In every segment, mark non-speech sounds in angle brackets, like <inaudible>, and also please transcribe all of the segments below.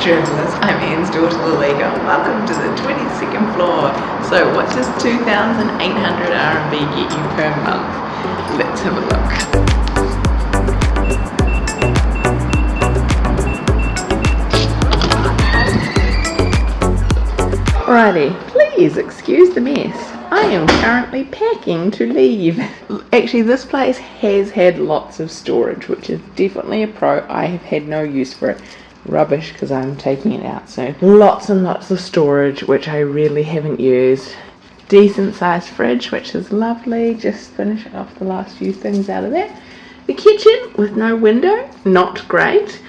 journalist, I'm Anne's daughter Lalika. Welcome to the 22nd floor. So what does 2,800 RMB get you per month? Let's have a look. Alrighty, please excuse the mess. I am currently packing to leave. Actually, this place has had lots of storage, which is definitely a pro. I have had no use for it. Rubbish because I'm taking it out soon. Lots and lots of storage, which I really haven't used. Decent sized fridge, which is lovely. Just finishing off the last few things out of there. The kitchen with no window, not great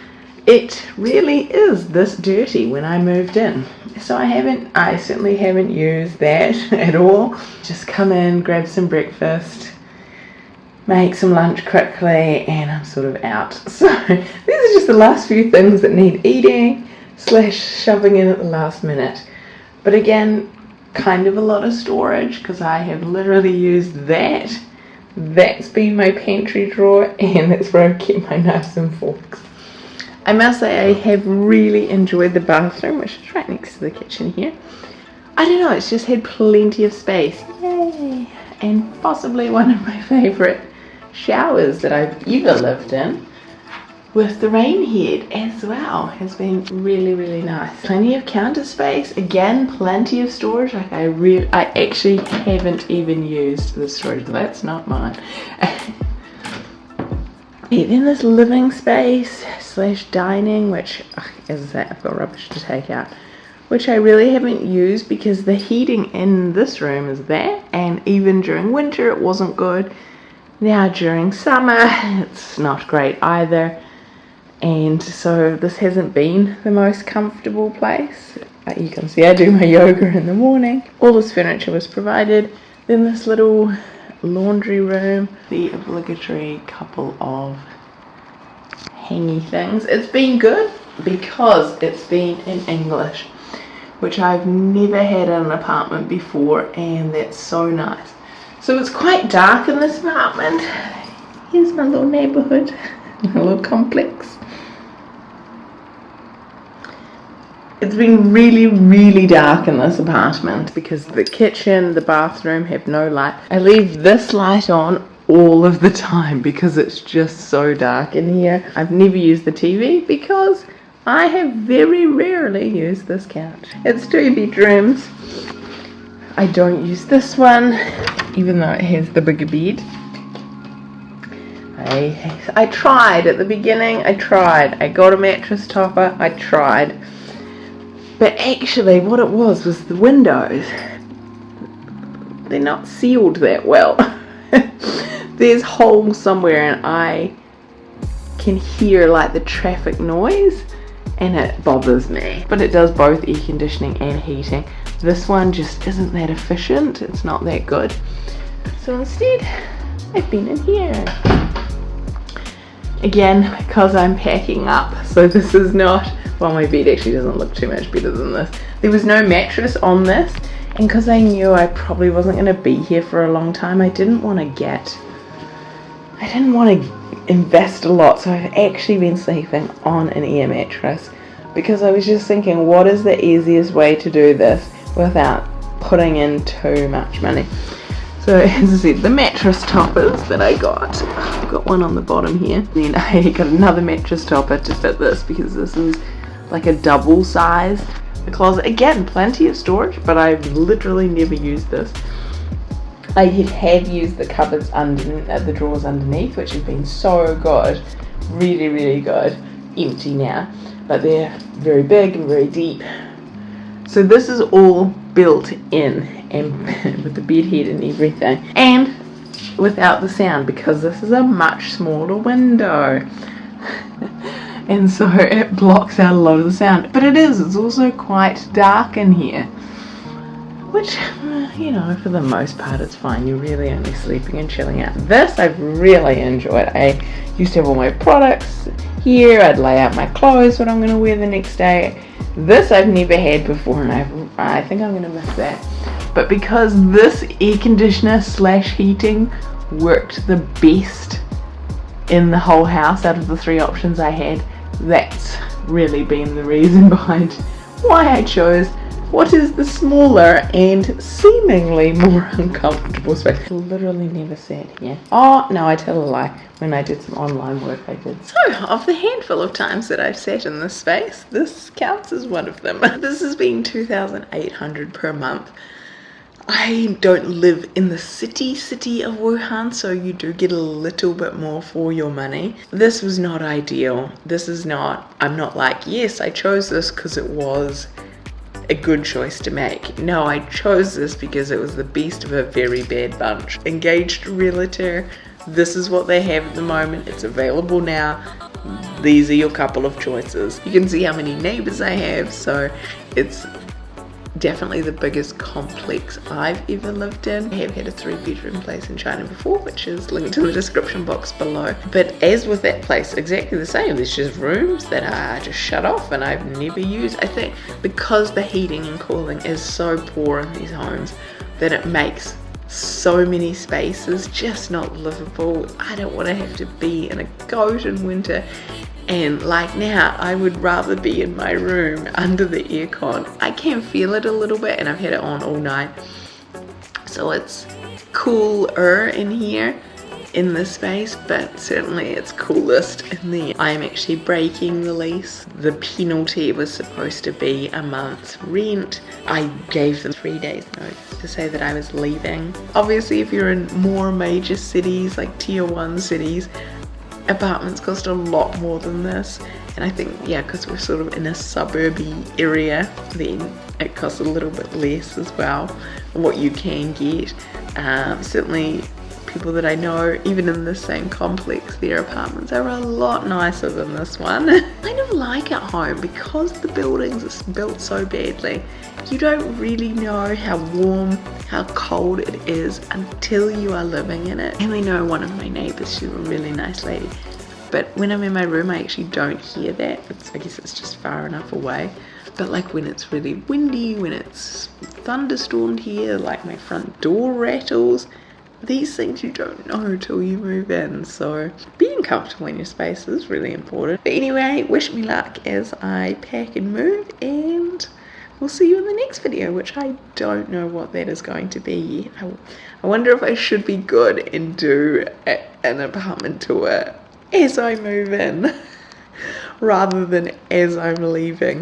it really is this dirty when I moved in. So I haven't, I certainly haven't used that <laughs> at all. Just come in, grab some breakfast, make some lunch quickly, and I'm sort of out. <laughs> So these are just the last few things that need eating slash shoving in at the last minute. But again, kind of a lot of storage because I have literally used that. That's been my pantry drawer and that's where I keep my knives and forks. I must say I have really enjoyed the bathroom, which is right next to the kitchen here. I don't know, it's just had plenty of space. Yay! And possibly one of my favourite showers that I've ever lived in with the rain head as well has been really really nice. Plenty of counter space again plenty of storage. Like i really i actually haven't even used the storage that's not mine. <laughs> In this living space slash dining, which, as I say, I've got rubbish to take out, which I really haven't used because the heating in this room is there, and even during winter it wasn't good. Now during summer it's not great either, and so this hasn't been the most comfortable place. You can see I do my yoga in the morning. All this furniture was provided. Then this little laundry room, the obligatory couple of hangy things. It's been good because it's been in English, which I've never had in an apartment before, and that's so nice. So it's quite dark in this apartment. Here's my little neighborhood, <laughs> my little complex. It's been really, really dark in this apartment because the kitchen, the bathroom have no light. I leave this light on all of the time because it's just so dark in here. I've never used the TV because I have very rarely used this couch. It's two bedrooms. I don't use this one even though it has the bigger bed. I, I tried at the beginning, I tried. I got a mattress topper, I tried. But actually what it was was the windows. They're not sealed that well. <laughs> there's holes somewhere and I can hear like the traffic noise and it bothers me. But it does both air conditioning and heating. This one just isn't that efficient. It's not that good. So instead, I've been in here. Again, because I'm packing up, so <laughs> this is not, well my bed actually doesn't look too much better than this. There was no mattress on this, and because I knew I probably wasn't going to be here for a long time, I didn't want to get I didn't want to invest a lot, so I've actually been sleeping on an air mattress because I was just thinking, what is the easiest way to do this without putting in too much money? So as I said, the mattress toppers that I got, I've got one on the bottom here. <laughs> Then I got another mattress topper to fit this because this is like a double size. The closet, again, plenty of storage, but I've literally never used this. I have used the cupboards under uh, the drawers underneath, which have been so good, really, really good. Empty now, but they're very big and very deep. So this is all built in and <laughs> with the bed head and everything, and without the sound because this is a much smaller window. <laughs> and so it blocks out a lot of the sound. But it is, it's also quite dark in here. Which <laughs> you know for the most part it's fine. You're really only sleeping and chilling out. This I've really enjoyed. I used to have all my products here. I'd lay out my clothes what I'm going to wear the next day this I've never had before and I've, I think I'm to miss that. But because this air conditioner slash heating worked the best in the whole house out of the three options I had that's really been the reason <laughs> behind why I chose what is the smaller and seemingly more <laughs> uncomfortable space. Literally never sat here. Oh, no, I tell a lie. When I did some online work, I did. So, of the handful of times that I've sat in this space, this counts as one of them. <laughs> this has been 2,800 per month. I don't live in the city city of Wuhan, so you do get a little bit more for your money. This was not ideal. This is not, I'm not like, yes, I chose this because it was a good choice to make. No, I chose this because it was the best of a very bad bunch. Engaged realtor, this is what they have at the moment. It's available now. These are your couple of choices. You can see how many neighbors I have, so it's definitely the biggest complex I've ever lived in. I have had a three bedroom place in China before, which is linked in the description box below. But as with that place, exactly the same. There's just rooms that are just shut off and I've never used. I think because the heating and cooling is so poor in these homes that it makes so many spaces just not livable. I don't want to have to be in a goat in winter and like now I would rather be in my room <laughs> under the aircon. I can feel it a little bit and I've had it on all night. So it's cooler in here in this space but certainly it's coolest <laughs> in there. I am actually breaking the lease. The penalty was supposed to be a month's rent. I gave them three days notice to say that I was leaving. Obviously if you're in more major cities like tier one cities apartments cost a lot more than this. And I think yeah because we're sort of in a suburby area then it costs a little bit less as well what you can get. Um, certainly people that I know even in the same complex their apartments are a lot nicer than this one. I <laughs> kind of like at home because the buildings are built so badly you don't really know how warm how cold it is until you are living in it. And I know one of my neighbors she's a really nice lady but when I'm in my room I actually don't hear that. It's, I guess it's just far enough away. But like when it's really windy when it's thunderstormed here like my front door rattles these things you don't know till you move in. So being comfortable in your space is really important. But anyway wish me luck as I pack and move and we'll see you in the next video which I don't know what that is going to be. I, I wonder if I should be good and do a, an apartment tour as I move in <laughs> rather than as I'm leaving